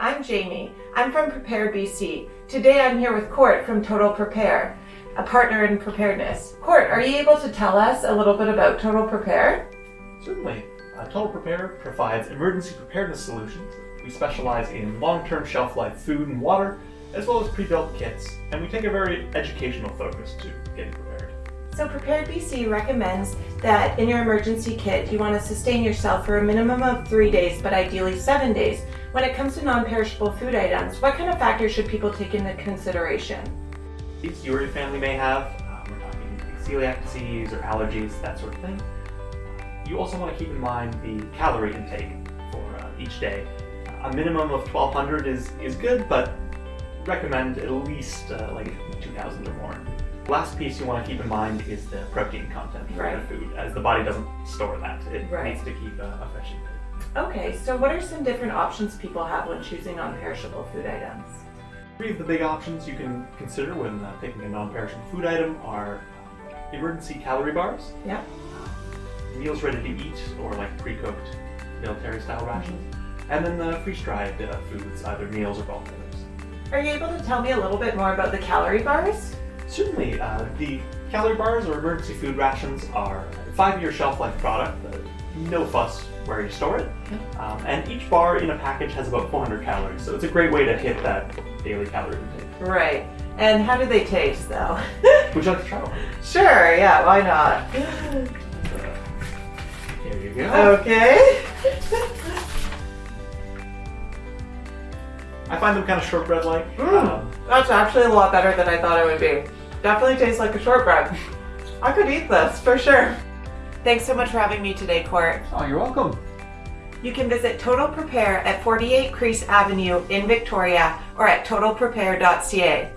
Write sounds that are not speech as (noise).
I'm Jamie. I'm from Prepared BC. Today I'm here with Court from Total Prepare, a partner in preparedness. Court, are you able to tell us a little bit about Total Prepare? Certainly. Uh, Total Prepare provides emergency preparedness solutions. We specialize in long-term shelf life food and water, as well as pre-built kits, and we take a very educational focus to getting prepared. So Prepared BC recommends that in your emergency kit, you want to sustain yourself for a minimum of three days, but ideally seven days. When it comes to non-perishable food items, what kind of factors should people take into consideration? These your family may have, uh, we're talking celiac disease or allergies, that sort of thing. You also want to keep in mind the calorie intake for uh, each day. A minimum of 1200 is, is good, but recommend at least uh, like 2000 or more. Last piece you want to keep in mind is the protein content of the food, as the body doesn't store that. It Right. needs to keep a, a fresh intake. Okay, so what are some different options people have when choosing non-perishable food items? Three of the big options you can consider when uh, picking a non-perishable food item are emergency calorie bars, Yep. meals ready to eat or like pre-cooked military style rations, and then the freeze-dried uh, foods, either meals or bulk dinners. Are you able to tell me a little bit more about the calorie bars? Certainly, uh, the calorie bars or emergency food rations are a five-year shelf life product, uh, no fuss where you store it, um, and each bar in a package has about 400 calories, so it's a great way to hit that daily calorie intake. Right. And how do they taste though? (laughs) Would you like to try one? sure, yeah, why not? Here you go. Okay. I find them kind of shortbread-like. Mm. Um, That's actually a lot better than I thought it would be. Definitely tastes like a shortbread. I could eat this for sure. Thanks so much for having me today, Court. oh, you're welcome. You can visit Total Prepare at 48 Crease Avenue in Victoria or at totalprepare.ca.